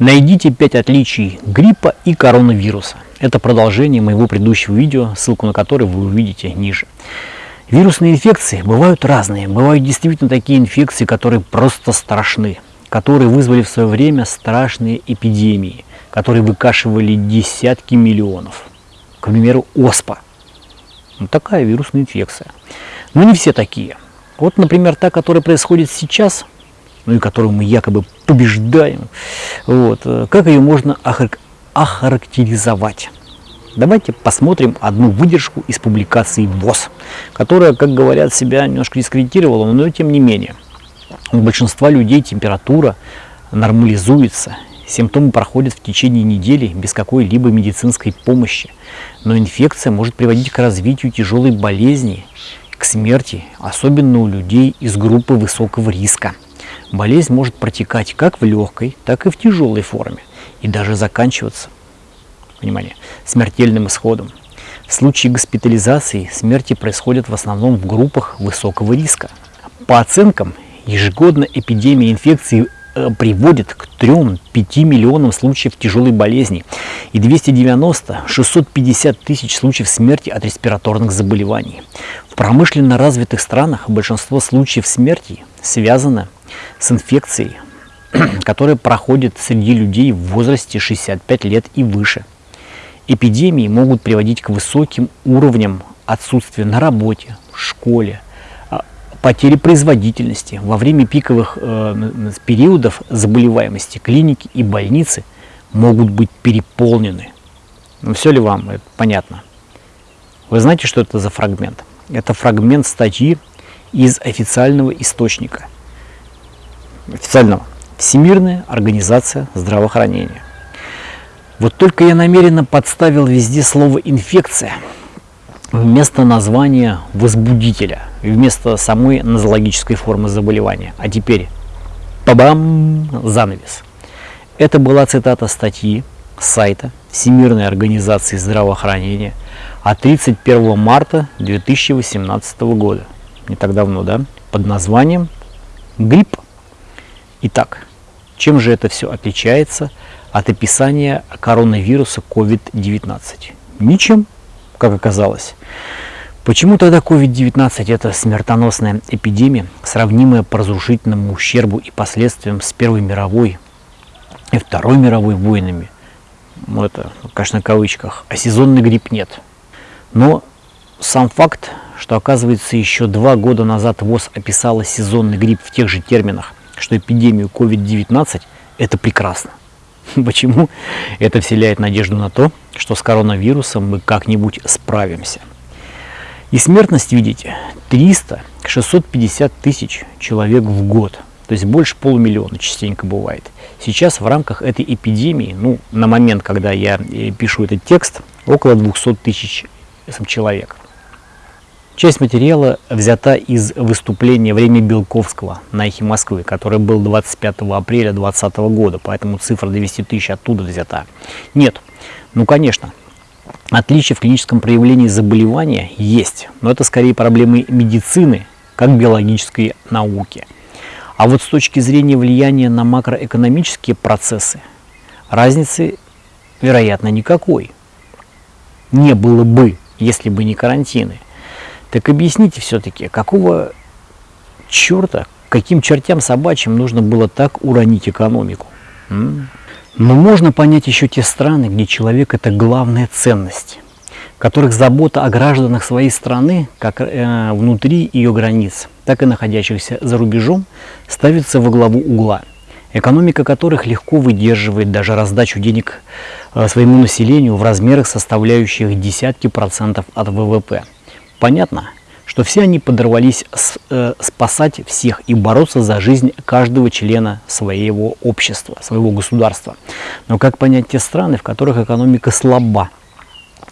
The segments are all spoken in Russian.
Найдите 5 отличий гриппа и коронавируса. Это продолжение моего предыдущего видео, ссылку на которое вы увидите ниже. Вирусные инфекции бывают разные. Бывают действительно такие инфекции, которые просто страшны, которые вызвали в свое время страшные эпидемии, которые выкашивали десятки миллионов. К примеру, оспа. Вот такая вирусная инфекция. Но не все такие. Вот, например, та, которая происходит сейчас – ну и которую мы якобы побеждаем, вот, как ее можно охарактеризовать? Давайте посмотрим одну выдержку из публикации ВОЗ, которая, как говорят, себя немножко дискредитировала, но тем не менее. У большинства людей температура нормализуется, симптомы проходят в течение недели без какой-либо медицинской помощи, но инфекция может приводить к развитию тяжелой болезни, к смерти, особенно у людей из группы высокого риска болезнь может протекать как в легкой, так и в тяжелой форме и даже заканчиваться, внимание, смертельным исходом. В случае госпитализации смерти происходят в основном в группах высокого риска. По оценкам, ежегодно эпидемия инфекции э, приводит к 3-5 миллионам случаев тяжелой болезни и 290-650 тысяч случаев смерти от респираторных заболеваний. В промышленно развитых странах большинство случаев смерти связано с инфекцией, которая проходит среди людей в возрасте 65 лет и выше. Эпидемии могут приводить к высоким уровням отсутствия на работе, в школе, а, потери производительности. Во время пиковых э, периодов заболеваемости клиники и больницы могут быть переполнены. Ну, все ли вам это понятно? Вы знаете, что это за фрагмент? Это фрагмент статьи из официального источника – официального Всемирная организация здравоохранения. Вот только я намеренно подставил везде слово «инфекция» вместо названия возбудителя, вместо самой нозологической формы заболевания. А теперь, пабам, занавес. Это была цитата статьи сайта Всемирной организации здравоохранения от 31 марта 2018 года, не так давно, да, под названием «Грипп Итак, чем же это все отличается от описания коронавируса COVID-19? Ничем, как оказалось. Почему тогда COVID-19 это смертоносная эпидемия, сравнимая по разрушительному ущербу и последствиям с Первой мировой и Второй мировой войнами? Ну, это, конечно, в кавычках. А сезонный грипп нет. Но сам факт, что оказывается еще два года назад ВОЗ описала сезонный грипп в тех же терминах – что эпидемию COVID-19 это прекрасно. Почему? Это вселяет надежду на то, что с коронавирусом мы как-нибудь справимся. И смертность, видите, 300-650 тысяч человек в год. То есть больше полумиллиона частенько бывает. Сейчас в рамках этой эпидемии, ну, на момент, когда я э, пишу этот текст, около 200 тысяч человек. Часть материала взята из выступления «Время Белковского» на «Эхе Москвы», которое было 25 апреля 2020 года, поэтому цифра 200 тысяч оттуда взята. Нет, ну конечно, отличия в клиническом проявлении заболевания есть, но это скорее проблемы медицины, как биологической науки. А вот с точки зрения влияния на макроэкономические процессы, разницы, вероятно, никакой. Не было бы, если бы не карантины. Так объясните все-таки, какого черта, каким чертям собачьим нужно было так уронить экономику? М? Но можно понять еще те страны, где человек – это главная ценность, в которых забота о гражданах своей страны, как э, внутри ее границ, так и находящихся за рубежом, ставится во главу угла, экономика которых легко выдерживает даже раздачу денег э, своему населению в размерах, составляющих десятки процентов от ВВП – Понятно, что все они подорвались э, спасать всех и бороться за жизнь каждого члена своего общества, своего государства. Но как понять те страны, в которых экономика слаба,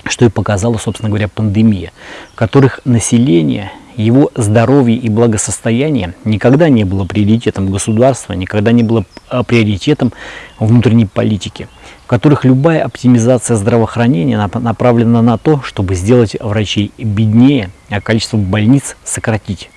что и показала, собственно говоря, пандемия, в которых население, его здоровье и благосостояние никогда не было приоритетом государства, никогда не было э, приоритетом внутренней политики – которых любая оптимизация здравоохранения направлена на то, чтобы сделать врачей беднее, а количество больниц сократить.